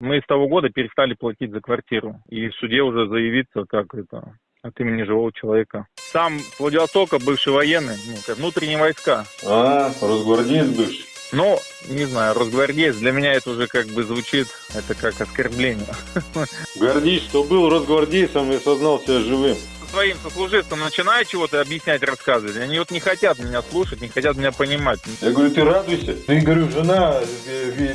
Мы с того года перестали платить за квартиру. И в суде уже заявиться, как это, от имени живого человека. Сам с Владивостока, бывший военный, ну, как внутренние войска. А, росгвардеец бывший. Ну, не знаю, росгвардеец, для меня это уже как бы звучит, это как оскорбление. Гордись, что был росгвардейцем и сознал себя живым. Своим сослуживцам начинаю чего-то объяснять, рассказывать. Они вот не хотят меня слушать, не хотят меня понимать. Я говорю, ты радуйся. Ты, говорю, жена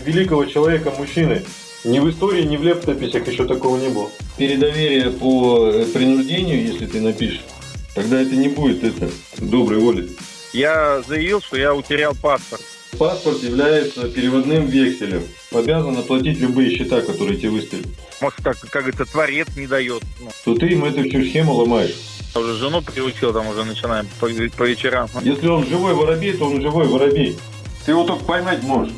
великого человека, мужчины. Ни в истории, ни в лептописях еще такого не было. Передоверие по э, принуждению, если ты напишешь, тогда это не будет это доброй воли. Я заявил, что я утерял паспорт. Паспорт является переводным векселем. Обязан оплатить любые счета, которые тебе выставили. Может, как, как говорится, творец не дает. Ну, То ты им эту всю схему ломаешь. я уже жену приучил, там уже начинаем по, по вечерам. Если он живой воробей, то он живой воробей. Ты его только поймать можешь.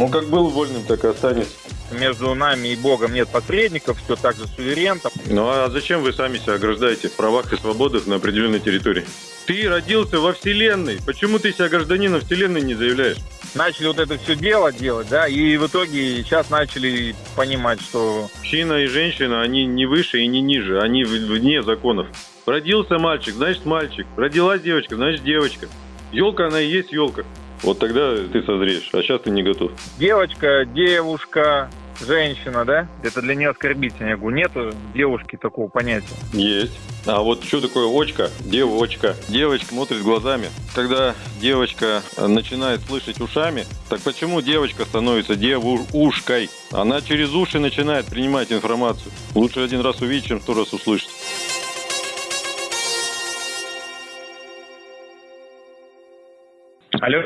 Он как был вольным, так и останется. Между нами и Богом нет посредников, все так же суверен. Ну а зачем вы сами себя ограждаете в правах и свободах на определенной территории? Ты родился во Вселенной. Почему ты себя гражданином Вселенной не заявляешь? Начали вот это все дело делать, да, и в итоге сейчас начали понимать, что Мужчина и женщина, они не выше и не ниже, они вне законов. Родился мальчик, значит мальчик. Родилась девочка, значит девочка. Елка, она и есть елка. Вот тогда ты созреешь, а сейчас ты не готов. девочка, девушка, женщина, да, это для нее оскорбительно. Я говорю, нету девушки такого понятия. Есть. А вот что такое очка? Девочка. Девочка смотрит глазами. Когда девочка э, начинает слышать ушами, так почему девочка становится девушкой? Она через уши начинает принимать информацию. Лучше один раз увидеть, чем сто раз услышать. Алло,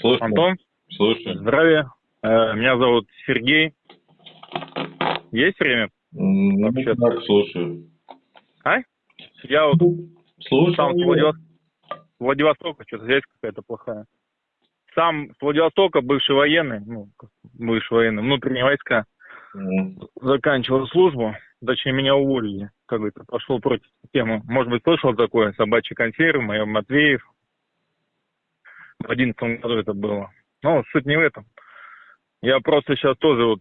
Слушай, Антон, слушай. здравия. Э, Меня зовут Сергей. Есть время? Ну, Вообще- так, слушаю. Я вот Слушай. сам с Владивос- Владивостока, что-то связь какая-то плохая. Сам с Владивостока, бывший военный, ну, бывший военный, внутренние войска, М, заканчивал службу, точнее, меня уволили, как говорится, пошел против системы. Может быть, слышал такое, собачьи консервы, моя Матвеев. В одиннадцатом году это было. Но суть не в этом. Я просто сейчас тоже вот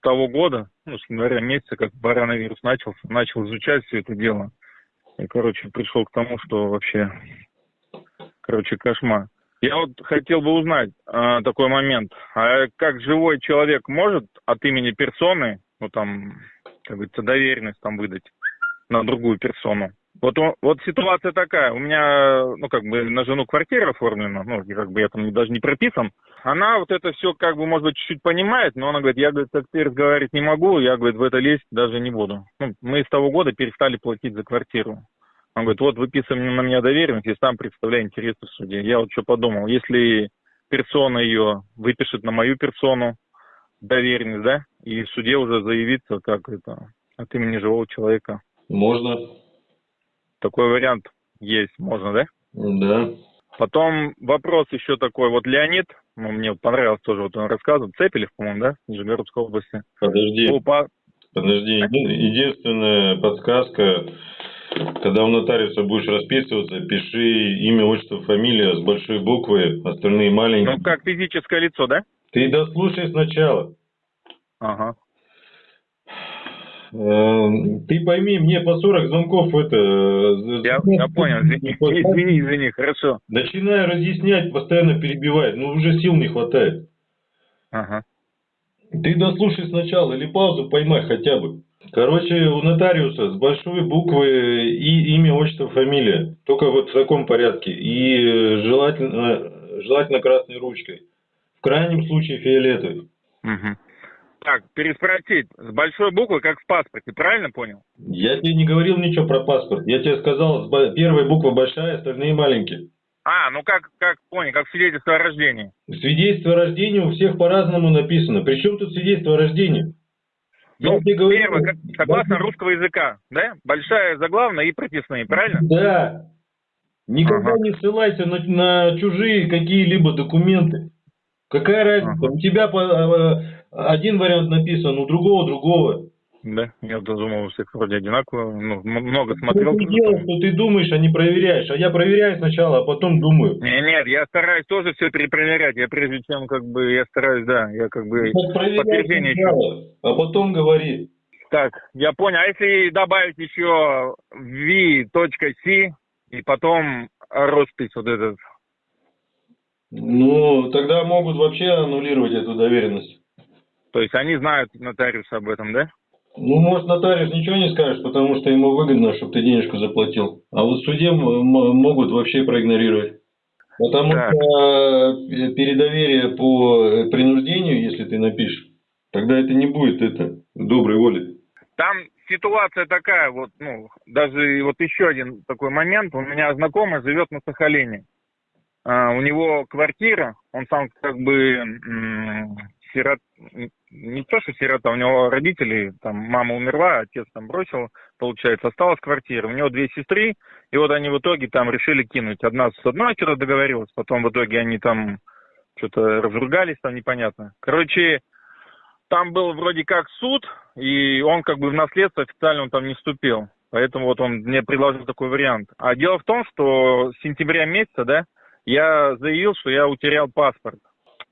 того года, ну, с января месяца, как коронавирус начался, начал изучать все это дело. И, короче, пришел к тому, что вообще, короче, кошмар. Я вот хотел бы узнать а, такой момент. А как живой человек может от имени персоны, ну там, как говорится, доверенность там выдать на другую персону? Вот, вот ситуация такая. У меня, ну, как бы на жену квартира оформлена, ну, как бы я там даже не прописан. Она вот это все, как бы, может быть, чуть-чуть понимает, но она говорит, я, говорит, как ты разговаривать не могу, я, говорит, в это лезть даже не буду. Ну, мы с того года перестали платить за квартиру. Он говорит, вот выписываем на меня доверенность и сам представляю интересы в суде. Я вот что подумал, если персона ее выпишет на мою персону доверенность, да, и в суде уже заявиться, как это, от имени живого человека. Можно. Такой вариант есть, можно, да? Да. Потом вопрос еще такой, вот Леонид, ну, мне понравилось тоже, вот он рассказывал, Цепелев, по-моему, да, Нижегородской области. Подожди. По- Подожди, еди- единственная подсказка, когда у нотариуса будешь расписываться, пиши имя, отчество, фамилия с большой буквы, остальные маленькие. ну, как физическое лицо, да? Ты дослушай сначала. Ага. Эм, Ты пойми, мне по 40 звонков это... э, Я, я понял, извини, извини, извини, хорошо. Начинаю разъяснять, постоянно перебивает, но уже сил не хватает. Ага. Ты дослушай сначала или паузу поймай хотя бы. Короче, у нотариуса с большой буквы и имя, отчество, фамилия. Только вот в таком порядке. И э, желательно, желательно красной ручкой. В крайнем случае фиолетовой. Мгм. Так, переспросить, с большой буквы, как в паспорте, правильно понял? Я тебе не говорил ничего про паспорт. Я тебе сказал, первая буква большая, остальные маленькие. А, ну как, как понял, как свидетельство о рождении. Свидетельство о рождении у всех по-разному написано. Причем тут свидетельство о рождении? Я Ну, тебе говорю, первое, как- согласно русского языка, да? Большая заглавная и прописные, правильно? Да. Никогда Ага. не ссылайся на, на чужие какие-либо документы. Какая разница? Ага. У тебя по- э, один вариант написан, у другого другого. Да, я думал, у всех вроде одинаково. Ну, много смотрел. ты делаешь, что ты думаешь, а не проверяешь. А я проверяю сначала, а потом думаю. Не, нет, я стараюсь тоже все перепроверять. Я прежде чем как бы я стараюсь, да, я как бы подтверждение сначала, а потом говори. Так, я понял. А если добавить еще v.c и потом роспись вот этот? Ну, тогда могут вообще аннулировать эту доверенность. То есть они знают нотариус об этом, да? Ну, может, нотариус ничего не скажет, потому что ему выгодно, чтобы ты денежку заплатил. А вот в суде могут вообще проигнорировать. Потому Так. что э, передоверие по принуждению, если ты напишешь, тогда это не будет это доброй воли. Там ситуация такая, вот, ну, даже вот еще один такой момент. У меня знакомый живет на Сахалине. А, у него квартира, он сам как бы сирот, не то что сирота, у него родители, там мама умерла, отец там бросил, получается, осталась квартира. У него две сестры, и вот они в итоге там решили кинуть. Одна с одной что-то договорилась, потом в итоге они там что-то разругались, там непонятно. Короче, там был вроде как суд, и он как бы в наследство официально он там не вступил. Поэтому вот он мне предложил такой вариант. А дело в том, что с сентября месяца, да, я заявил, что я утерял паспорт.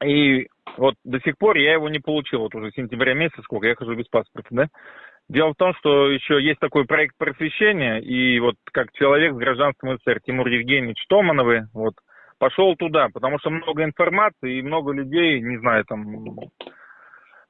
И вот до сих пор я его не получил. Вот уже сентября месяца, сколько я хожу без паспорта, да. Дело в том, что еще есть такой проект просвещения, и вот как человек с гражданством СССР, Тимур Евгеньевич Томановый, вот, пошел туда, потому что много информации и много людей, не знаю, там,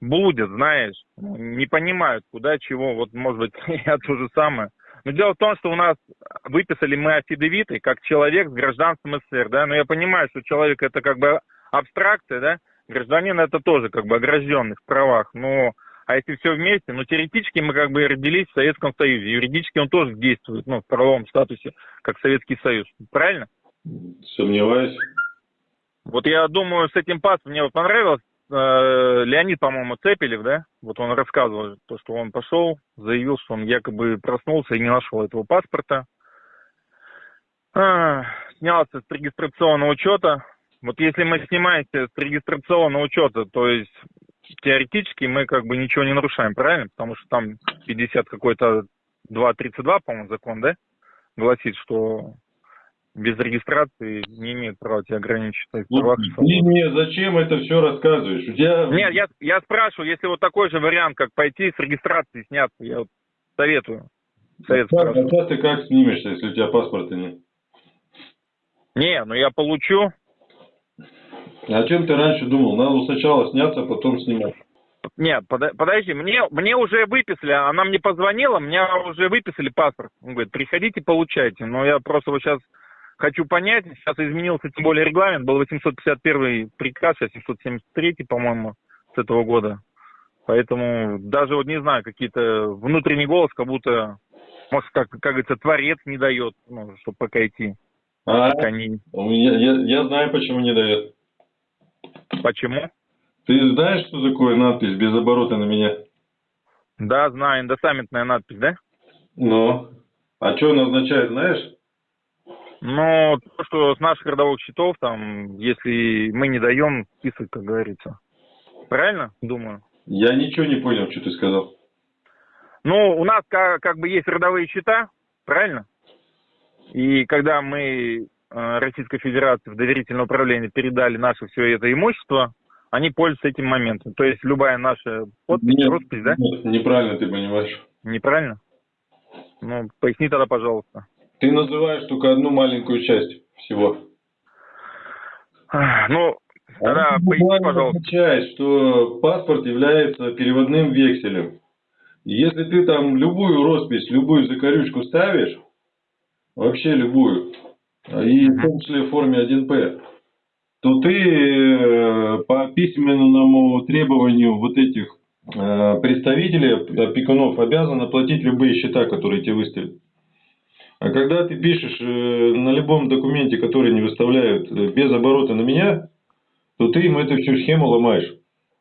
блудят, знаешь, не понимают, куда, чего, вот, может быть, я то же самое. Но дело в том, что у нас выписали мы афидевиты, как человек с гражданством СССР, да, но я понимаю, что человек это как бы абстракция, да, гражданин это тоже как бы огражденный в правах, но а если все вместе, ну, теоретически мы как бы родились в Советском Союзе, юридически он тоже действует, ну, в правовом статусе, как Советский Союз, правильно? Сомневаюсь. Вот я думаю, с этим паспортом мне вот понравилось, э, Леонид, по-моему, Цепелев, да, вот он рассказывал, то, что он пошел, заявил, что он якобы проснулся и не нашел этого паспорта, А, снялся с регистрационного учета. Вот если мы снимаемся с регистрационного учета, то есть теоретически мы как бы ничего не нарушаем, правильно? Потому что там 50 какой-то 2.32, по-моему, закон, да, гласит, что без регистрации не имеет права тебя ограничить ты мне зачем это все рассказываешь? У тебя... Нет, я, я спрашиваю, если вот такой же вариант, как пойти с регистрации сняться, я вот советую. Совет Как, спрашиваю. а сейчас ты как снимешься, если у тебя паспорта нет? Не, ну я получу. А чем ты раньше думал? Надо сначала сняться, а потом снимать. Нет, пода- подожди, мне, мне уже выписали, она мне позвонила, мне уже выписали паспорт. Он говорит, приходите, получайте. Но я просто вот сейчас хочу понять, сейчас изменился тем более регламент, был 851 приказ, сейчас 773, по-моему, с этого года. Поэтому даже вот не знаю, какие-то внутренний голос, как будто, может, как, как говорится, творец не дает, ну, чтобы пока идти. А, Пока не- меня, я, я знаю, почему не дает. Почему? Ты знаешь, что такое надпись без оборота на меня? Да, знаю, индосаммитная надпись, да? Ну, а что она означает, знаешь? Ну, то, что с наших родовых счетов, там, если мы не даем список, как говорится. Правильно? Думаю. Я ничего не понял, что ты сказал. Ну, у нас как, как бы есть родовые счета, правильно? И когда мы Российской Федерации в доверительное управление передали наше все это имущество, они пользуются этим моментом. То есть любая наша подпись, Нет, роспись, да? нет, неправильно ты понимаешь. Неправильно? Ну, поясни тогда, пожалуйста. Ты называешь только одну маленькую часть всего. Ну, тогда А поясни, пожалуйста. означает, что паспорт является переводным векселем. Если ты там любую роспись, любую закорючку ставишь, вообще любую, и в том числе в форме 1П, то ты э, по письменному требованию вот этих э, представителей, опекунов, обязан оплатить любые счета, которые тебе выставят. А когда ты пишешь э, на любом документе, который не выставляют э, без оборота на меня, то ты им эту всю схему ломаешь.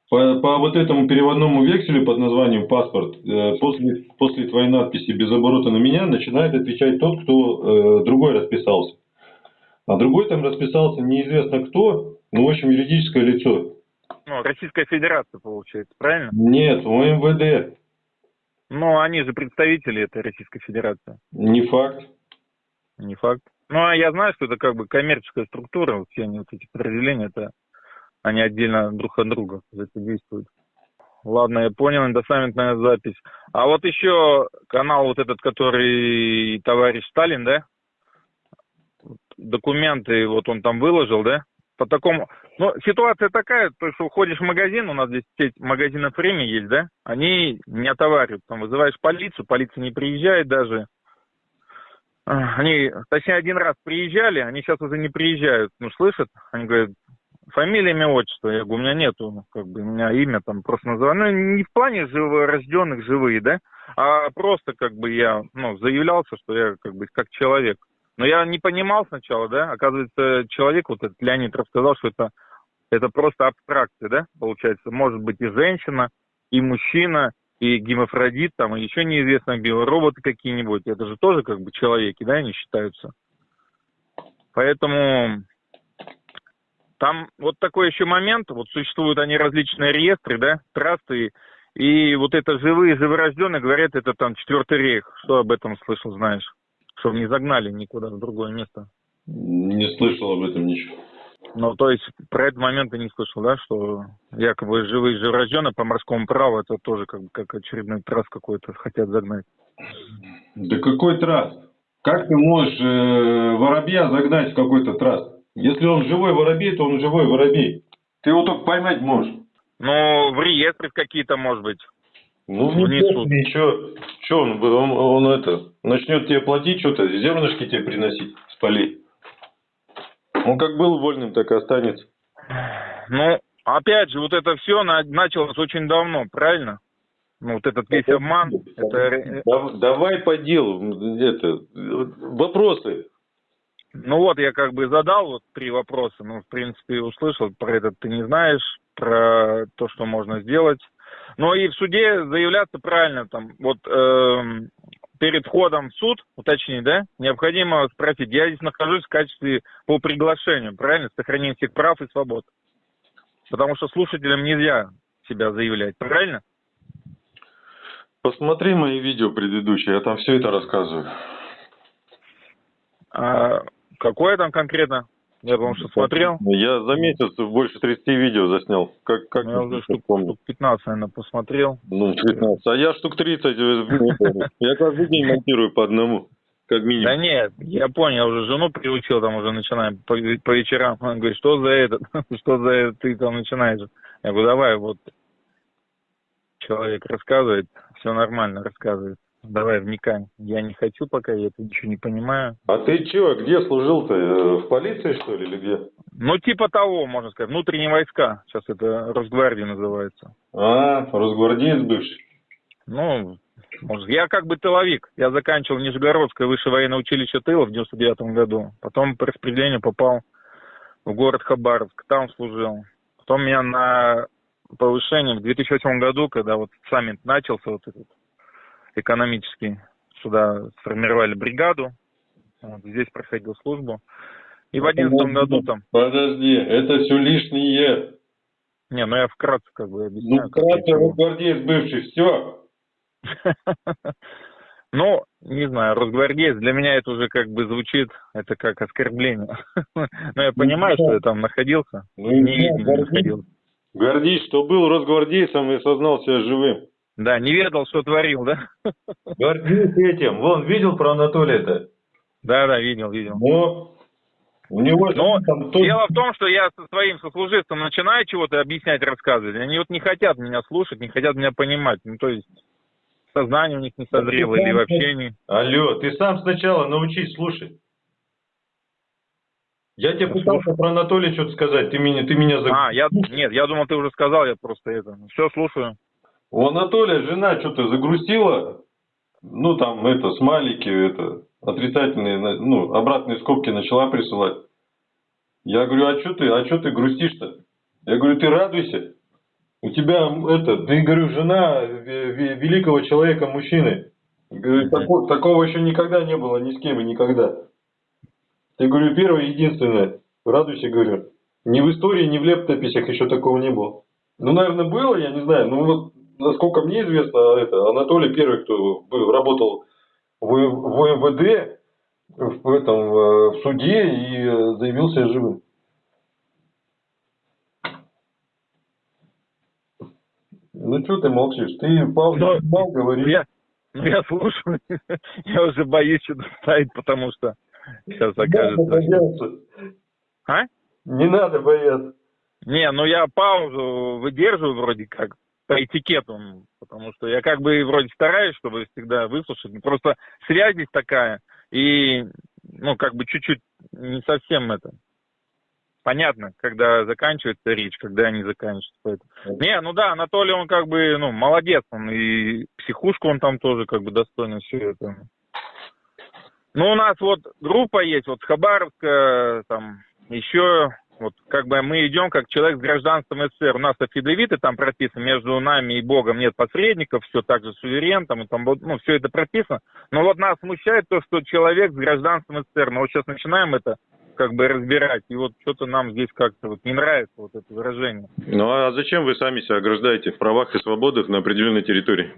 По, по вот этому переводному векселю под названием паспорт, э, после, после твоей надписи без оборота на меня начинает отвечать тот, кто э, другой расписался. А другой там расписался неизвестно кто, ну, в общем, юридическое лицо. Ну, Российская Федерация, получается, правильно? Нет, ОМВД. Но они же представители этой Российской Федерации. Не факт. Не факт. Ну, а я знаю, что это как бы коммерческая структура, все они, вот эти подразделения, это они отдельно друг от друга действуют. Ладно, я понял, индосаммитная запись. А вот еще канал вот этот, который товарищ Сталин, да? Документы вот он там выложил, да? По такому... Ну, ситуация такая, то, что уходишь в магазин, у нас здесь сеть магазинов время есть, да? Они не отоваривают. Там вызываешь полицию, полиция не приезжает даже. Они, точнее, один раз приезжали, они сейчас уже не приезжают. Ну, слышат? Они говорят, фамилия, имя, отчество. Я говорю, у меня нету, как бы, у меня имя там просто называю. Ну, не в плане живорожденных, живые, да, а просто, как бы, я, ну, заявлялся, что я, как бы, как человек. Но я не понимал сначала, да, оказывается, человек, вот этот Леонид рассказал, что это, это просто абстракция, да, получается. Может быть и женщина, и мужчина, и гемофродит, там, и еще неизвестно, биороботы какие-нибудь. Это же тоже, как бы, человеки, да, они считаются. Поэтому там вот такой еще момент, вот существуют они различные реестры, да, трассы, и вот это живые, живорожденные, говорят, это там четвертый рейх. Что об этом слышал, знаешь? Чтобы не загнали никуда в другое место. Не слышал об этом ничего. Ну, то есть, про этот момент ты не слышал, да, что якобы живые живорожденные по морскому праву, это тоже как бы как очередной трасс какой-то хотят загнать. Да какой трасс? Как ты можешь э, воробья загнать в какой-то трасс? Если он живой воробей, то он живой воробей. Ты его только поймать можешь. Ну, в реестры какие-то, может быть. Ну, внесут. И что? Что он, он, он это, начнет тебе платить что-то, зернышки тебе приносить с полей? Он как был вольным, так и останется. Ну, опять же, вот это все началось очень давно, правильно? Ну, вот этот весь обман. Это... Давай по делу. Это, вопросы. Ну вот, я как бы задал вот три вопроса. Ну, в принципе, услышал про этот ты не знаешь, про то, что можно сделать. Но и в суде заявляться правильно там. Вот э, перед входом в суд, уточнить, да, необходимо спросить, я здесь нахожусь в качестве по приглашению, правильно, сохранение всех прав и свобод. Потому что слушателям нельзя себя заявлять, правильно? Посмотри мои видео предыдущие, я там все это рассказываю. А, Какое там конкретно? Я потому что смотрел. Я за месяц больше 30 видео заснял. Как, как ну, я уже штук, штук 15, наверное, посмотрел. Ну, 15. А я штук 30. Э, я каждый день монтирую по одному. Как минимум. Да нет, я понял, я уже жену приучил, там уже начинаем по, по вечерам. Она говорит, что за это, что за это ты там начинаешь? Я говорю, давай, вот человек рассказывает, все нормально рассказывает. Давай вникай. Я не хочу пока, я это ничего не понимаю. А ты чего, где служил-то? Э, в полиции, что ли, или где? Ну, типа того, можно сказать. Внутренние войска. Сейчас это Росгвардия называется. А, Росгвардеец бывший. Ну, может, я как бы тыловик. Я заканчивал Нижегородское высшее военное училище тыла в 99 году. Потом по распределению попал в город Хабаровск. Там служил. Потом меня на повышение в 2008 году, когда вот саммит начался, вот этот, экономический. Сюда сформировали бригаду. Вот, здесь проходил службу. И в одиннадцатом году там... Подожди, это все лишнее. Не, ну я вкратце как бы объясняю. Ну, вкратце росгвардеец бывший, все. Ну, не знаю, росгвардеец, для меня это уже как бы звучит, это как оскорбление. Но я понимаю, что я там находился. Ну, не, находился. Гордись, что был росгвардейцем и сознал себя живым. Да, не ведал, что творил, да? Гордись этим. Вон, видел про Анатолия-то? Да, да, видел, видел. Но у него Но там тот... дело в том, что я со своим сослуживцем начинаю чего-то объяснять, рассказывать. Они вот не хотят меня слушать, не хотят меня понимать. Ну, то есть сознание у них не созрело или вообще не... Алло, ты сам сначала научись слушать. Я тебе пытался про Анатолия что-то сказать, ты меня, ты меня... А, я, нет, я думал, ты уже сказал, я просто это... Все, слушаю. У Анатолия жена что-то загрустила, ну там это, смайлики, это, отрицательные, ну, обратные скобки начала присылать. Я говорю, а что ты, а что ты грустишь-то? Я говорю, ты радуйся. У тебя это, ты, говорю, жена великого человека, мужчины. Говорю, такого, такого еще никогда не было ни с кем и никогда. Ты, говорю, первое единственное. Радуйся, говорю. Ни в истории, ни в лептописях еще такого не было. Ну, наверное, было, я не знаю. Ну, вот насколько мне известно, это Анатолий первый, кто был, работал в, в МВД, в, этом, э, в суде и заявился живым. Ну что ты молчишь? Ты Павел, Но, Павел говоришь. Я, ну, я слушаю, я уже боюсь что-то ставить, потому что сейчас окажется... Не надо бояться. А? Не надо бояться. Не, ну я паузу выдерживаю вроде как по этикету, потому что я как бы вроде стараюсь, чтобы всегда выслушать. Просто связь здесь такая, и, ну, как бы чуть-чуть не совсем это. Понятно, когда заканчивается речь, когда не заканчивается. Поэтому. Не, ну да, Анатолий, он как бы, ну, молодец, он и психушку он там тоже как бы достойно все это. Ну, у нас вот группа есть, вот Хабаровска, там, еще вот как бы мы идем как человек с гражданством СССР. У нас афидевиты там прописаны, между нами и Богом нет посредников, все так же суверен, там, и там, ну, все это прописано. Но вот нас смущает то, что человек с гражданством СССР. Мы вот сейчас начинаем это как бы разбирать. И вот что-то нам здесь как-то вот не нравится вот это выражение. Ну а зачем вы сами себя ограждаете в правах и свободах на определенной территории?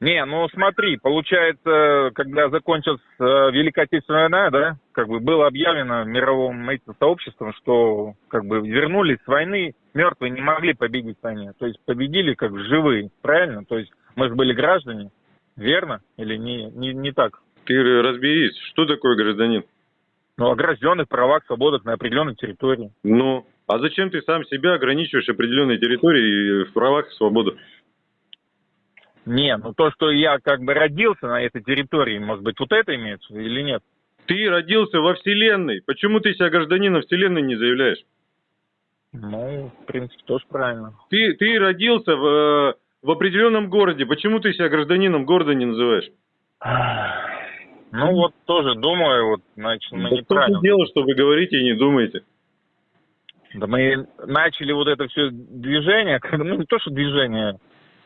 Не, ну смотри, получается, когда закончилась э, Великая Отечественная война, да, как бы было объявлено мировым этим сообществом, что как бы вернулись с войны, мертвые не могли победить в войне. То есть победили как живые, правильно? То есть мы же были граждане, верно? Или не, не, не так? Ты разберись, что такое гражданин? Ну, огражденных правах, свободах на определенной территории. Ну, а зачем ты сам себя ограничиваешь определенной территорией в правах и свободах? Не, ну то, что я как бы родился на этой территории, может быть, вот это имеется или нет? Ты родился во Вселенной. Почему ты себя гражданином Вселенной не заявляешь? Ну, в принципе, тоже правильно. Ты, ты родился в, э, в определенном городе. Почему ты себя гражданином города не называешь? Ну вот тоже думаю, вот значит мы да неправильно. Что дело, что вы говорите и не думаете? Да мы начали вот это все движение, ну не то что движение,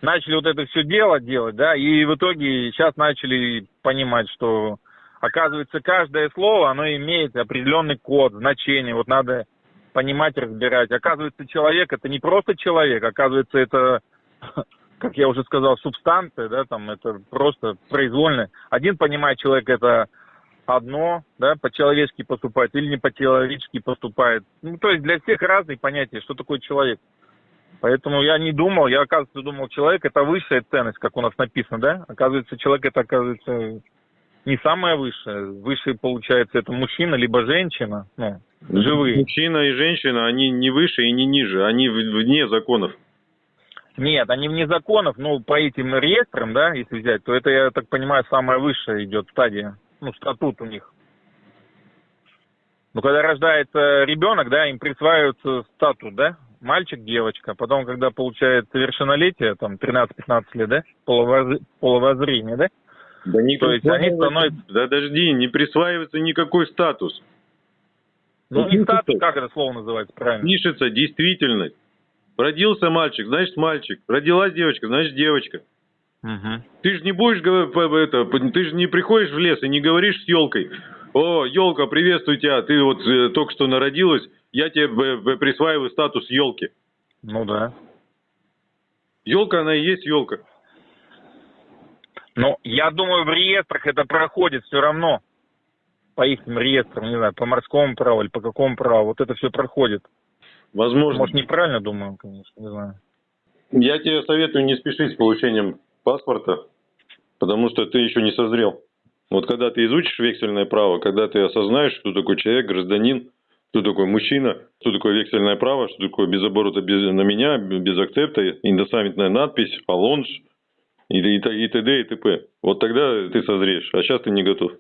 начали вот это все дело делать, да, и в итоге сейчас начали понимать, что оказывается каждое слово, оно имеет определенный код, значение, вот надо понимать, разбирать. Оказывается, человек это не просто человек, оказывается, это, как я уже сказал, субстанция, да, там это просто произвольно. Один понимает человек это одно, да, по-человечески поступает или не по-человечески поступает. Ну, то есть для всех разные понятия, что такое человек. Поэтому я не думал, я, оказывается, думал, человек это высшая ценность, как у нас написано, да? Оказывается, человек это, оказывается, не самое высшее. Высшее, получается, это мужчина, либо женщина, ну, живые. Мужчина и женщина, они не выше и не ниже, они вне законов. Нет, они вне законов, но по этим реестрам, да, если взять, то это, я так понимаю, самая высшая идет стадия, ну, статут у них. Ну, когда рождается ребенок, да, им присваивается статус, да, мальчик, девочка. Потом, когда получает совершеннолетие, там 13-15 лет, да, половоз... половозрение, да? Да не То есть они становятся... Да подожди, не присваивается никакой статус. Ну, не статус, как это слово называется правильно? Пишется действительность. Родился мальчик, значит мальчик. Родилась девочка, значит девочка. Угу. Ты же не будешь это, ты же не приходишь в лес и не говоришь с елкой. О, елка, приветствую тебя, ты вот э, только что народилась, я тебе присваиваю статус елки. Ну да. Елка, она и есть елка. Ну, я думаю, в реестрах это проходит все равно. По их реестрам, не знаю, по морскому праву или по какому праву. Вот это все проходит. Возможно. Может, неправильно думаю, конечно, не знаю. Я тебе советую не спешить с получением паспорта, потому что ты еще не созрел. Вот когда ты изучишь вексельное право, когда ты осознаешь, что такой человек, гражданин, кто такой мужчина, что такое вексельное право, что такое без оборота без, на меня, без акцепта, индосаммитная надпись, полонж и, и, и т.д. и т.п. Вот тогда ты созреешь, а сейчас ты не готов.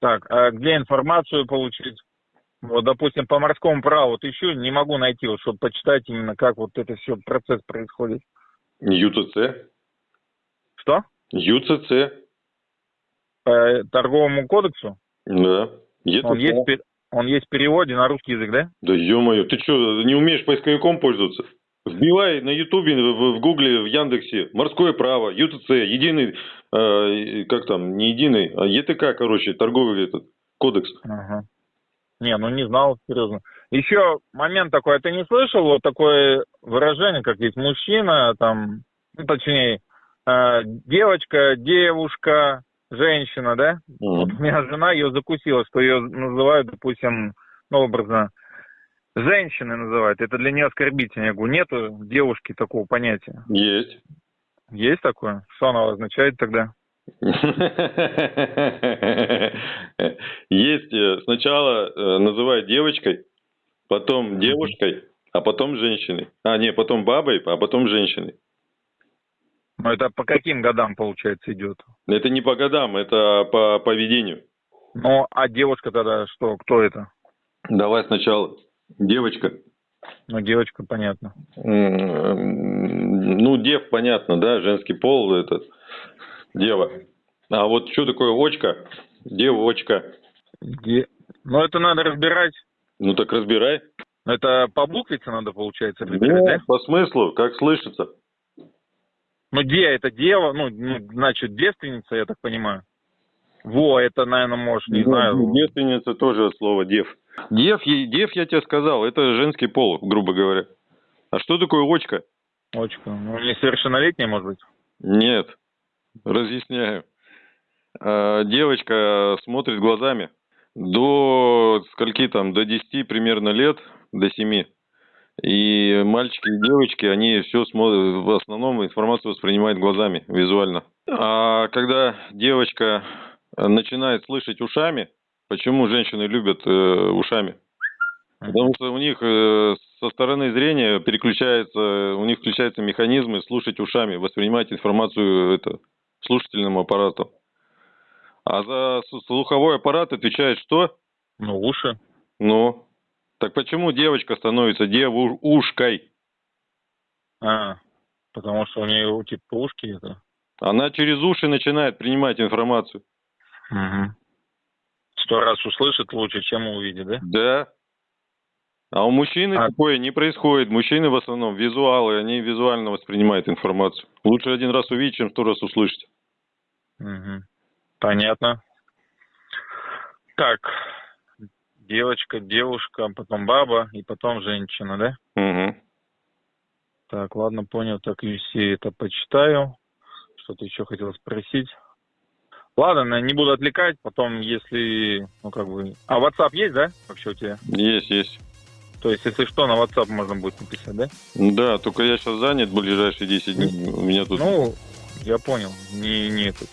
Так, а где информацию получить? Вот, допустим, по морскому праву вот еще не могу найти, вот, чтобы почитать именно, как вот это все процесс происходит. ЮЦЦ. Что? ЮЦЦ. По торговому кодексу? Да. ЕЦЦ. Он есть, он есть в переводе на русский язык, да? Да ё-моё, ты что, не умеешь поисковиком пользоваться? Вбивай на Ютубе, в, Гугле, в Яндексе морское право, ЮТЦ, единый, э, как там, не единый, а ЕТК, короче, торговый этот кодекс. Ага. Не, ну не знал, серьезно. Еще момент такой, а ты не слышал вот такое выражение, как есть мужчина, там, ну, точнее, э, девочка, девушка, женщина, да? Вот у меня жена ее закусила, что ее называют, допустим, ну, образно, женщиной называют. Это для нее оскорбительно. Я говорю, нету девушки такого понятия. Есть. Есть такое? Что оно означает тогда? Есть э, сначала э, называют девочкой, потом девушкой, а потом женщиной. А, не, потом бабой, а потом женщиной. Ну, это по каким годам, получается, идет? Это не по годам, это по поведению. Ну, а девушка тогда что? Кто это? Давай сначала. Девочка. Ну, девочка, понятно. Ну, дев, понятно, да, женский пол, это дева. А вот что такое очка? Девочка. Де- Ну, это надо разбирать. Ну так разбирай. Это по буквице надо, получается, разбирать, Ну, да? по смыслу, как слышится. Ну, де это дева, ну, ну, значит, девственница, я так понимаю. Во, это, наверное, может, не Ну, знаю. Девственница тоже от слова дев. Дев, дев, я тебе сказал, это женский пол, грубо говоря. А что такое очка? Очка. Ну, несовершеннолетняя, может быть. Нет. Разъясняю. А, Девочка смотрит глазами. До скольки там, до 10 примерно лет, до 7. И мальчики и девочки, они все смотрят, в основном информацию воспринимают глазами, визуально. А когда девочка начинает слышать ушами, почему женщины любят э, ушами? Потому что у них э, со стороны зрения переключается, у них включаются механизмы слушать ушами, воспринимать информацию это, слушательным аппаратом. А за слуховой аппарат отвечает что? Ну, уши. Ну, так почему девочка становится девушкой? А, потому что у нее, типа, ушки это. Она через уши начинает принимать информацию. Угу. Сто раз услышит лучше, чем увидит, да? Да. А у мужчины А- такое не происходит. Мужчины в основном визуалы, они визуально воспринимают информацию. Лучше один раз увидеть, чем сто раз услышать. Угу. Понятно. Так, девочка, девушка, потом баба и потом женщина, да? Угу. Так, ладно, понял, так все это почитаю. Что-то еще хотел спросить. Ладно, не буду отвлекать, потом, если, ну, как бы... А WhatsApp есть, да, вообще у тебя? Есть, есть. То есть, если что, на WhatsApp можно будет написать, да? Да, только я сейчас занят ближайшие 10 дней. У меня тут... Ну, я понял, не, не это.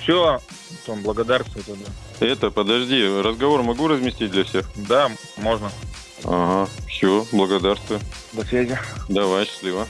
Все, потом благодарствую тогда. Это, подожди, разговор могу разместить для всех? Да, можно. Ага, все, благодарствую. До связи. Давай, счастливо.